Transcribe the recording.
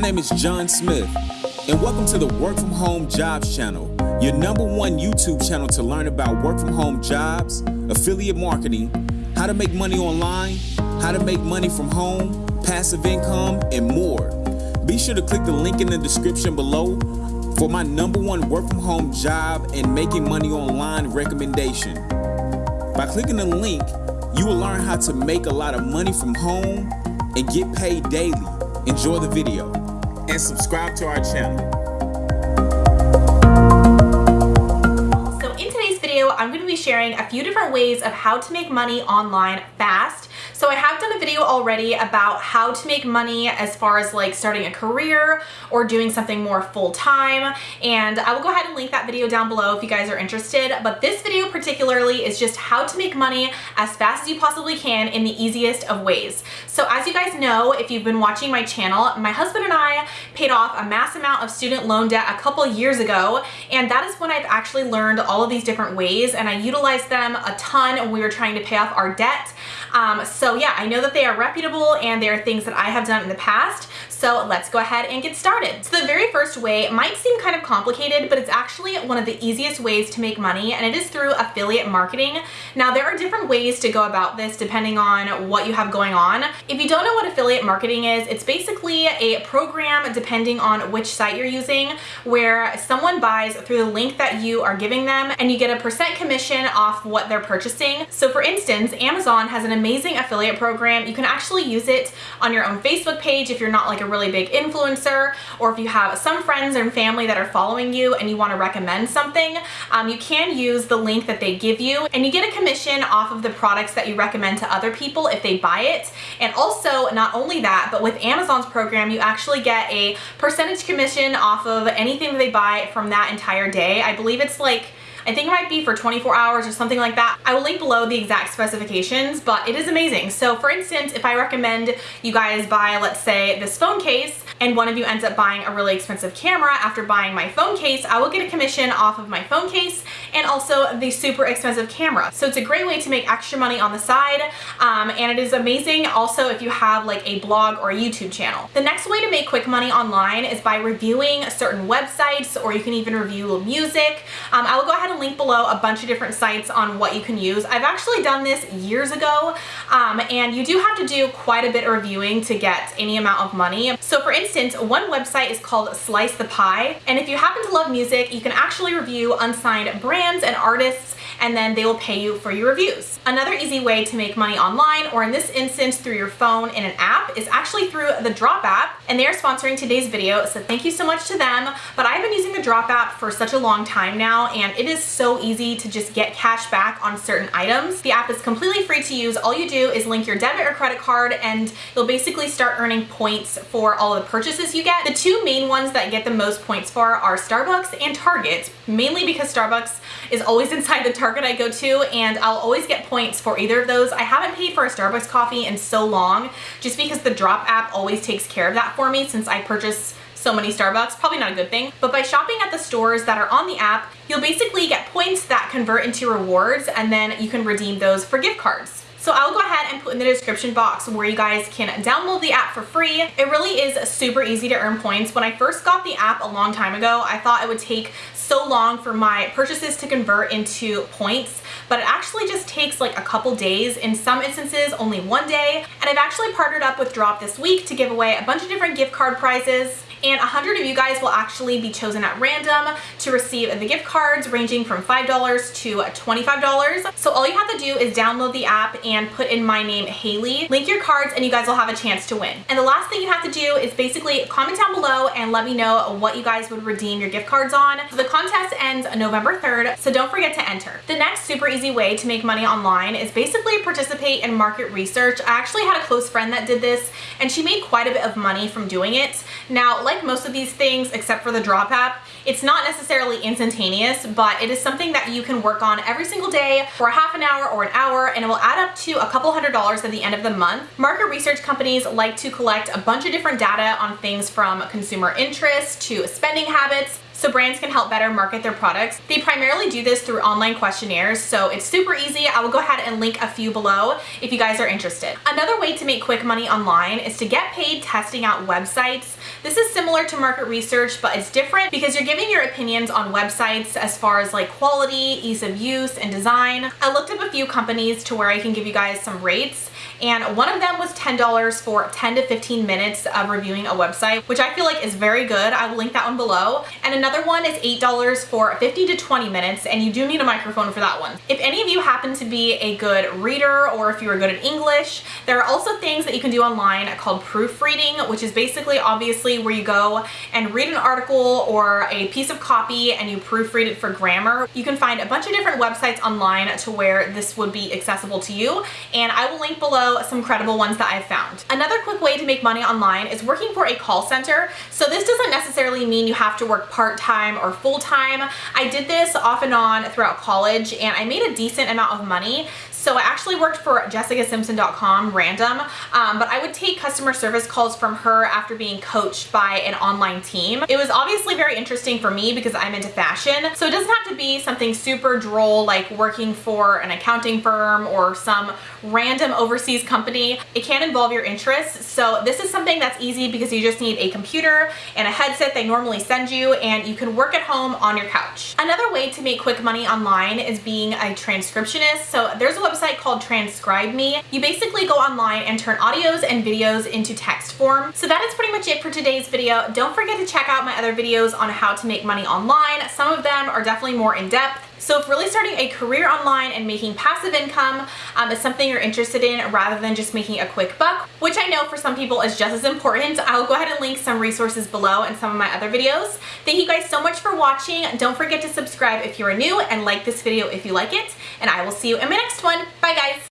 name is John Smith, and welcome to the Work From Home Jobs channel, your number one YouTube channel to learn about work from home jobs, affiliate marketing, how to make money online, how to make money from home, passive income, and more. Be sure to click the link in the description below for my number one work from home job and making money online recommendation. By clicking the link, you will learn how to make a lot of money from home and get paid daily. Enjoy the video and subscribe to our channel. So in today's video, I'm going to be sharing a few different ways of how to make money online fast so I have done a video already about how to make money as far as like starting a career or doing something more full-time and I will go ahead and link that video down below if you guys are interested but this video particularly is just how to make money as fast as you possibly can in the easiest of ways. So as you guys know if you've been watching my channel my husband and I paid off a mass amount of student loan debt a couple years ago and that is when I've actually learned all of these different ways and I utilized them a ton when we were trying to pay off our debt um, so yeah, I know that they are reputable and they are things that I have done in the past. So let's go ahead and get started. So the very first way might seem kind of complicated, but it's actually one of the easiest ways to make money and it is through affiliate marketing. Now there are different ways to go about this depending on what you have going on. If you don't know what affiliate marketing is, it's basically a program depending on which site you're using where someone buys through the link that you are giving them and you get a percent commission off what they're purchasing. So for instance, Amazon has an amazing affiliate program. You can actually use it on your own Facebook page if you're not like a really big influencer or if you have some friends and family that are following you and you want to recommend something, um, you can use the link that they give you and you get a commission off of the products that you recommend to other people if they buy it. And also not only that, but with Amazon's program, you actually get a percentage commission off of anything that they buy from that entire day. I believe it's like I think it might be for 24 hours or something like that. I will link below the exact specifications, but it is amazing. So for instance, if I recommend you guys buy, let's say this phone case, and one of you ends up buying a really expensive camera after buying my phone case, I will get a commission off of my phone case and also the super expensive camera. So it's a great way to make extra money on the side um, and it is amazing also if you have like a blog or a YouTube channel. The next way to make quick money online is by reviewing certain websites or you can even review music. Um, I will go ahead and link below a bunch of different sites on what you can use. I've actually done this years ago um, and you do have to do quite a bit of reviewing to get any amount of money. So for instance, instance, one website is called Slice the Pie, and if you happen to love music, you can actually review unsigned brands and artists and then they will pay you for your reviews. Another easy way to make money online, or in this instance through your phone in an app, is actually through the Drop app, and they are sponsoring today's video, so thank you so much to them. But I've been using the Drop app for such a long time now, and it is so easy to just get cash back on certain items. The app is completely free to use. All you do is link your debit or credit card, and you'll basically start earning points for all the purchases you get. The two main ones that get the most points for are Starbucks and Target, mainly because Starbucks is always inside the Target Target I go to and I'll always get points for either of those. I haven't paid for a Starbucks coffee in so long just because the Drop app always takes care of that for me since I purchase so many Starbucks, probably not a good thing. But by shopping at the stores that are on the app, you'll basically get points that convert into rewards and then you can redeem those for gift cards. So I'll go ahead and put in the description box where you guys can download the app for free. It really is super easy to earn points. When I first got the app a long time ago, I thought it would take so long for my purchases to convert into points, but it actually just takes like a couple days. In some instances, only one day. And I've actually partnered up with Drop this week to give away a bunch of different gift card prizes and 100 of you guys will actually be chosen at random to receive the gift cards ranging from $5 to $25. So all you have to do is download the app and put in my name Haley, link your cards and you guys will have a chance to win. And the last thing you have to do is basically comment down below and let me know what you guys would redeem your gift cards on. So the contest ends November 3rd, so don't forget to enter. The next super easy way to make money online is basically participate in market research. I actually had a close friend that did this and she made quite a bit of money from doing it. Now, like most of these things, except for the Drop app, it's not necessarily instantaneous, but it is something that you can work on every single day for a half an hour or an hour, and it will add up to a couple hundred dollars at the end of the month. Market research companies like to collect a bunch of different data on things from consumer interest to spending habits, so brands can help better market their products. They primarily do this through online questionnaires, so it's super easy. I will go ahead and link a few below if you guys are interested. Another way to make quick money online is to get paid testing out websites. This is similar to market research, but it's different because you're giving your opinions on websites as far as like quality, ease of use, and design. I looked up a few companies to where I can give you guys some rates and one of them was $10 for 10 to 15 minutes of reviewing a website, which I feel like is very good. I will link that one below. And another one is $8 for 50 to 20 minutes, and you do need a microphone for that one. If any of you happen to be a good reader or if you are good at English, there are also things that you can do online called proofreading, which is basically obviously where you go and read an article or a piece of copy and you proofread it for grammar. You can find a bunch of different websites online to where this would be accessible to you, and I will link below some credible ones that I've found. Another quick way to make money online is working for a call center. So this doesn't necessarily mean you have to work part-time or full-time. I did this off and on throughout college and I made a decent amount of money. So I actually worked for jessicasimpson.com random, um, but I would take customer service calls from her after being coached by an online team. It was obviously very interesting for me because I'm into fashion. So it doesn't have to be something super droll like working for an accounting firm or some random overseas company. It can involve your interests. So this is something that's easy because you just need a computer and a headset they normally send you and you can work at home on your couch. Another way to make quick money online is being a transcriptionist. So there's a website called Transcribe Me. You basically go online and turn audios and videos into text form. So that is pretty much it for today's video. Don't forget to check out my other videos on how to make money online. Some of them are definitely more in-depth. So if really starting a career online and making passive income um, is something you're interested in rather than just making a quick buck, which I know for some people is just as important, I'll go ahead and link some resources below in some of my other videos. Thank you guys so much for watching. Don't forget to subscribe if you are new and like this video if you like it. And I will see you in my next one.